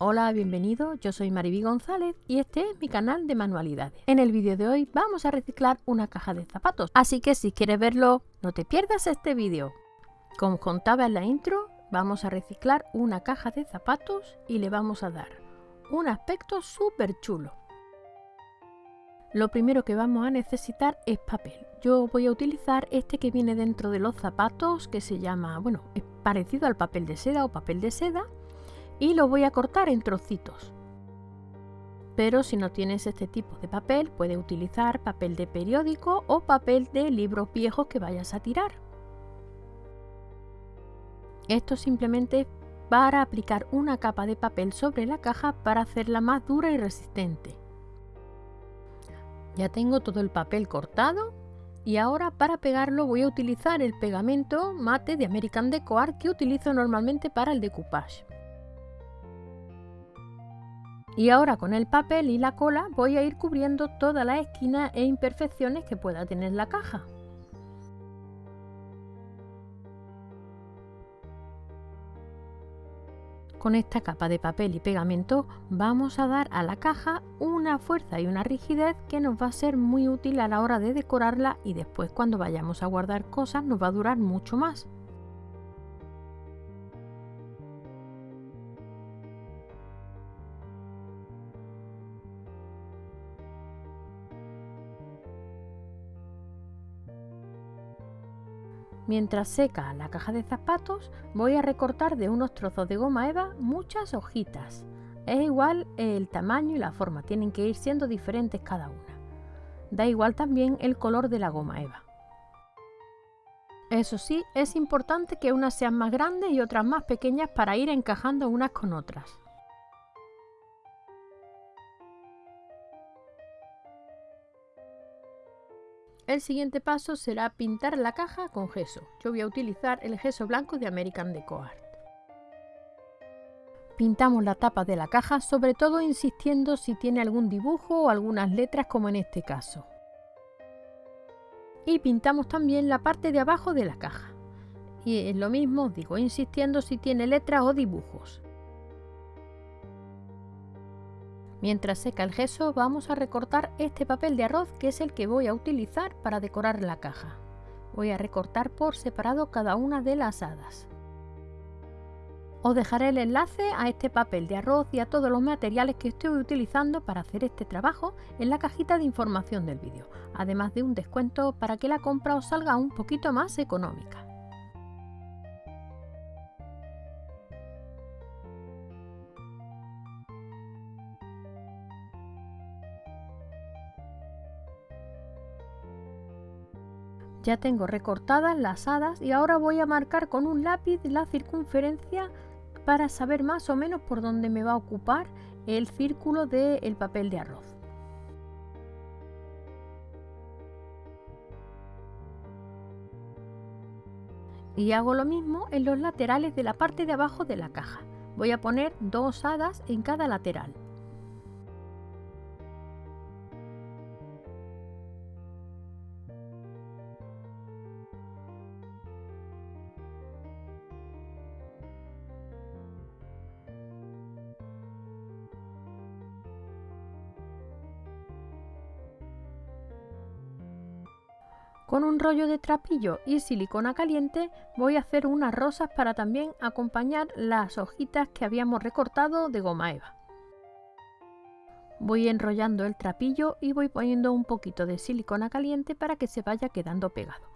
Hola, bienvenido, yo soy Mariby González y este es mi canal de manualidades. En el vídeo de hoy vamos a reciclar una caja de zapatos, así que si quieres verlo, no te pierdas este vídeo. Como contaba en la intro, vamos a reciclar una caja de zapatos y le vamos a dar un aspecto súper chulo. Lo primero que vamos a necesitar es papel. Yo voy a utilizar este que viene dentro de los zapatos, que se llama, bueno, es parecido al papel de seda o papel de seda, y lo voy a cortar en trocitos. Pero si no tienes este tipo de papel, puedes utilizar papel de periódico o papel de libros viejos que vayas a tirar. Esto simplemente para aplicar una capa de papel sobre la caja para hacerla más dura y resistente. Ya tengo todo el papel cortado y ahora para pegarlo voy a utilizar el pegamento mate de American Deco Art que utilizo normalmente para el decoupage. Y ahora con el papel y la cola voy a ir cubriendo todas las esquinas e imperfecciones que pueda tener la caja. Con esta capa de papel y pegamento vamos a dar a la caja una fuerza y una rigidez que nos va a ser muy útil a la hora de decorarla y después cuando vayamos a guardar cosas nos va a durar mucho más. Mientras seca la caja de zapatos, voy a recortar de unos trozos de goma eva muchas hojitas. Es igual el tamaño y la forma, tienen que ir siendo diferentes cada una. Da igual también el color de la goma eva. Eso sí, es importante que unas sean más grandes y otras más pequeñas para ir encajando unas con otras. El siguiente paso será pintar la caja con gesso. Yo voy a utilizar el gesso blanco de American Deco Art. Pintamos la tapa de la caja, sobre todo insistiendo si tiene algún dibujo o algunas letras como en este caso. Y pintamos también la parte de abajo de la caja. Y es lo mismo, digo, insistiendo si tiene letras o dibujos. Mientras seca el gesso vamos a recortar este papel de arroz que es el que voy a utilizar para decorar la caja. Voy a recortar por separado cada una de las hadas. Os dejaré el enlace a este papel de arroz y a todos los materiales que estoy utilizando para hacer este trabajo en la cajita de información del vídeo, además de un descuento para que la compra os salga un poquito más económica. Ya tengo recortadas las hadas y ahora voy a marcar con un lápiz la circunferencia para saber más o menos por dónde me va a ocupar el círculo del papel de arroz. Y hago lo mismo en los laterales de la parte de abajo de la caja. Voy a poner dos hadas en cada lateral. Con un rollo de trapillo y silicona caliente voy a hacer unas rosas para también acompañar las hojitas que habíamos recortado de goma eva. Voy enrollando el trapillo y voy poniendo un poquito de silicona caliente para que se vaya quedando pegado.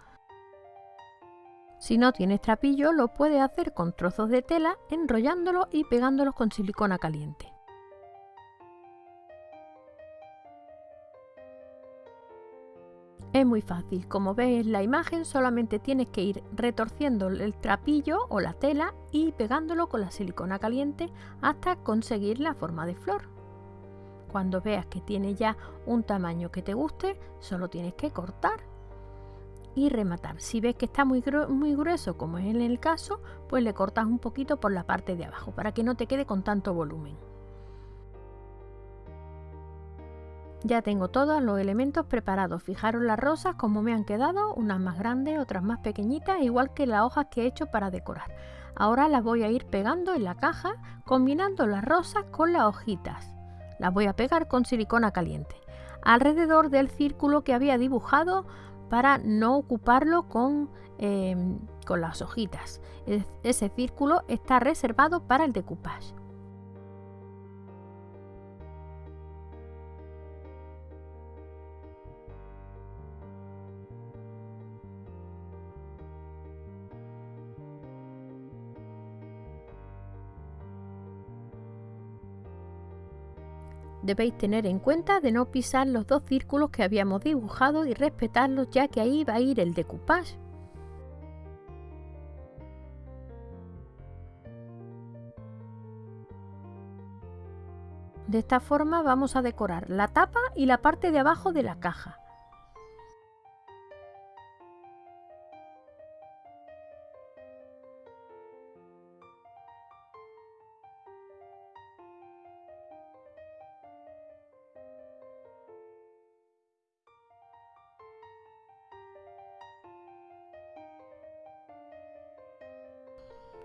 Si no tienes trapillo lo puedes hacer con trozos de tela enrollándolo y pegándolos con silicona caliente. Es muy fácil, como ves en la imagen solamente tienes que ir retorciendo el trapillo o la tela y pegándolo con la silicona caliente hasta conseguir la forma de flor. Cuando veas que tiene ya un tamaño que te guste, solo tienes que cortar y rematar. Si ves que está muy, muy grueso, como es en el caso, pues le cortas un poquito por la parte de abajo para que no te quede con tanto volumen. Ya tengo todos los elementos preparados. Fijaros las rosas como me han quedado, unas más grandes, otras más pequeñitas, igual que las hojas que he hecho para decorar. Ahora las voy a ir pegando en la caja combinando las rosas con las hojitas. Las voy a pegar con silicona caliente alrededor del círculo que había dibujado para no ocuparlo con, em, con las hojitas. ese círculo está reservado para el decoupage. Debéis tener en cuenta de no pisar los dos círculos que habíamos dibujado y respetarlos ya que ahí va a ir el decoupage. De esta forma vamos a decorar la tapa y la parte de abajo de la caja.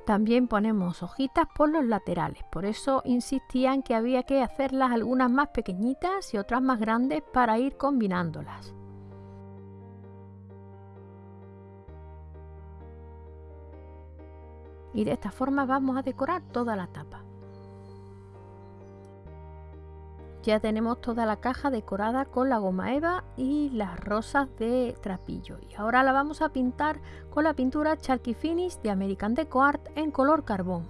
También ponemos hojitas por los laterales, por eso insistían que había que hacerlas algunas más pequeñitas y otras más grandes para ir combinándolas. Y de esta forma vamos a decorar toda la tapa. Ya tenemos toda la caja decorada con la goma eva y las rosas de trapillo. Y ahora la vamos a pintar con la pintura Chalky Finish de American Deco Art en color carbón.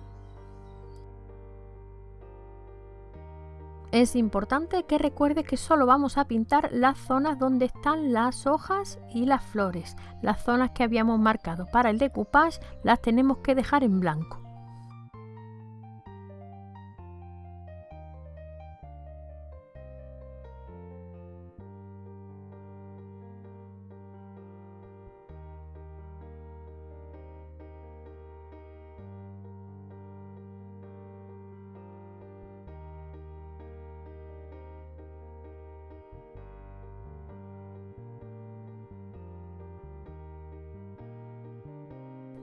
Es importante que recuerdes que solo vamos a pintar las zonas donde están las hojas y las flores. Las zonas que habíamos marcado para el decoupage las tenemos que dejar en blanco.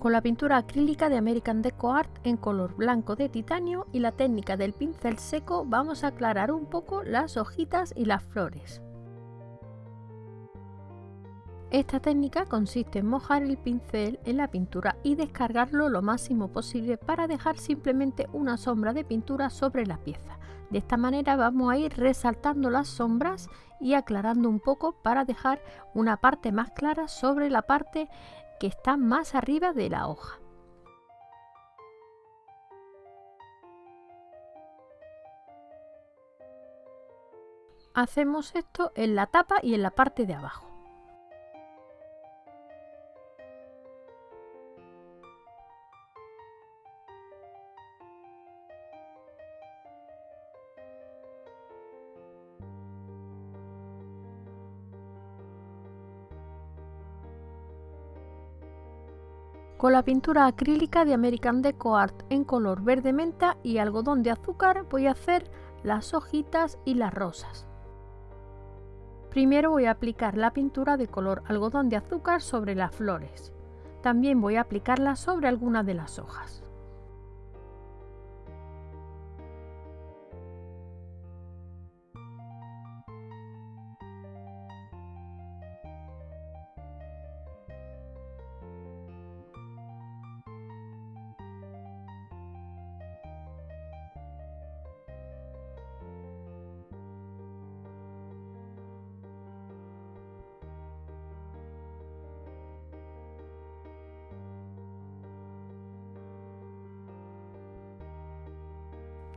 Con la pintura acrílica de American Deco Art en color blanco de titanio y la técnica del pincel seco vamos a aclarar un poco las hojitas y las flores. Esta técnica consiste en mojar el pincel en la pintura y descargarlo lo máximo posible para dejar simplemente una sombra de pintura sobre la pieza. De esta manera vamos a ir resaltando las sombras y aclarando un poco para dejar una parte más clara sobre la parte que está más arriba de la hoja. Hacemos esto en la tapa y en la parte de abajo. Con la pintura acrílica de American Deco Art en color verde menta y algodón de azúcar voy a hacer las hojitas y las rosas. Primero voy a aplicar la pintura de color algodón de azúcar sobre las flores. También voy a aplicarla sobre algunas de las hojas.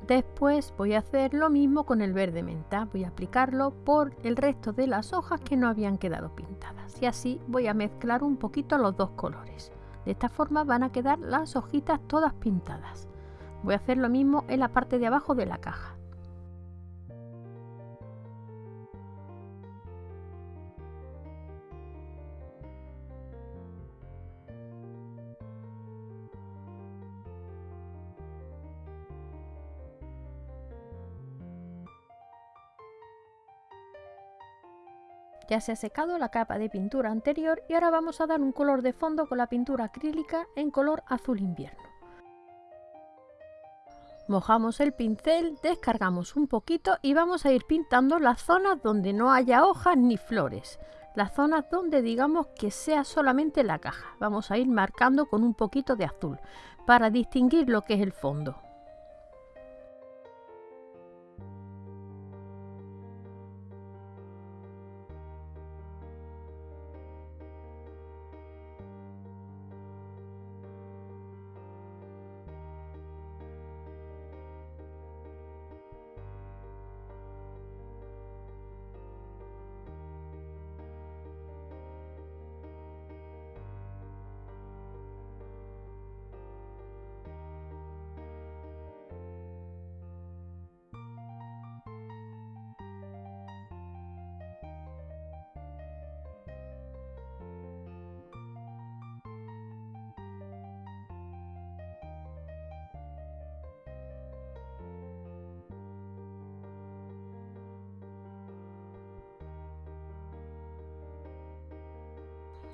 Después voy a hacer lo mismo con el verde menta, voy a aplicarlo por el resto de las hojas que no habían quedado pintadas y así voy a mezclar un poquito los dos colores. De esta forma van a quedar las hojitas todas pintadas. Voy a hacer lo mismo en la parte de abajo de la caja. Ya se ha secado la capa de pintura anterior y ahora vamos a dar un color de fondo con la pintura acrílica en color azul invierno. Mojamos el pincel, descargamos un poquito y vamos a ir pintando las zonas donde no haya hojas ni flores. Las zonas donde digamos que sea solamente la caja. Vamos a ir marcando con un poquito de azul para distinguir lo que es el fondo.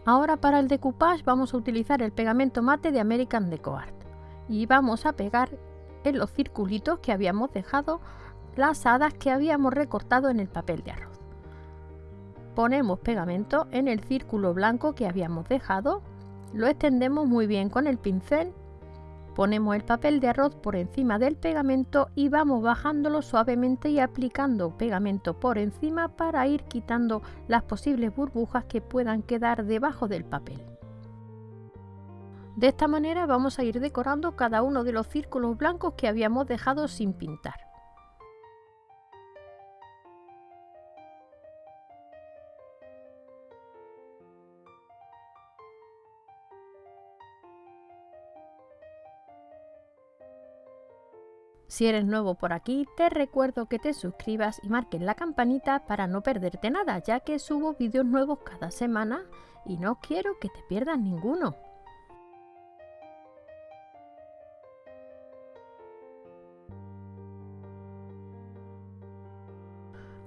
Ahora para el decoupage vamos a utilizar el pegamento mate de American Deco Art y vamos a pegar en los circulitos que habíamos dejado las hadas que habíamos recortado en el papel de arroz. Ponemos pegamento en el círculo blanco que habíamos dejado, lo extendemos muy bien con el pincel Ponemos el papel de arroz por encima del pegamento y vamos bajándolo suavemente y aplicando pegamento por encima para ir quitando las posibles burbujas que puedan quedar debajo del papel. De esta manera vamos a ir decorando cada uno de los círculos blancos que habíamos dejado sin pintar. Si eres nuevo por aquí, te recuerdo que te suscribas y marques la campanita para no perderte nada, ya que subo vídeos nuevos cada semana y no quiero que te pierdas ninguno.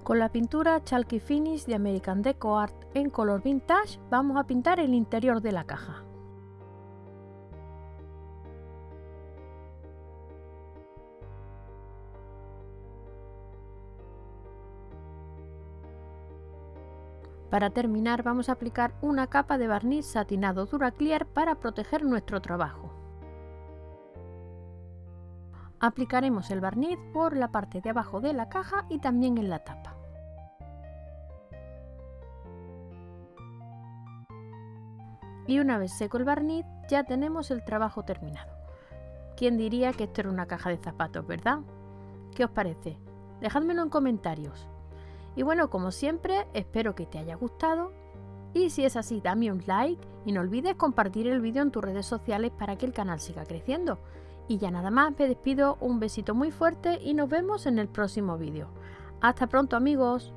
Con la pintura Chalky Finish de American Deco Art en color vintage vamos a pintar el interior de la caja. Para terminar vamos a aplicar una capa de barniz satinado Duraclear para proteger nuestro trabajo. Aplicaremos el barniz por la parte de abajo de la caja y también en la tapa. Y una vez seco el barniz ya tenemos el trabajo terminado. ¿Quién diría que esto era una caja de zapatos, verdad? ¿Qué os parece? Dejádmelo en comentarios. Y bueno, como siempre, espero que te haya gustado. Y si es así, dame un like y no olvides compartir el vídeo en tus redes sociales para que el canal siga creciendo. Y ya nada más, me despido, un besito muy fuerte y nos vemos en el próximo vídeo. Hasta pronto amigos.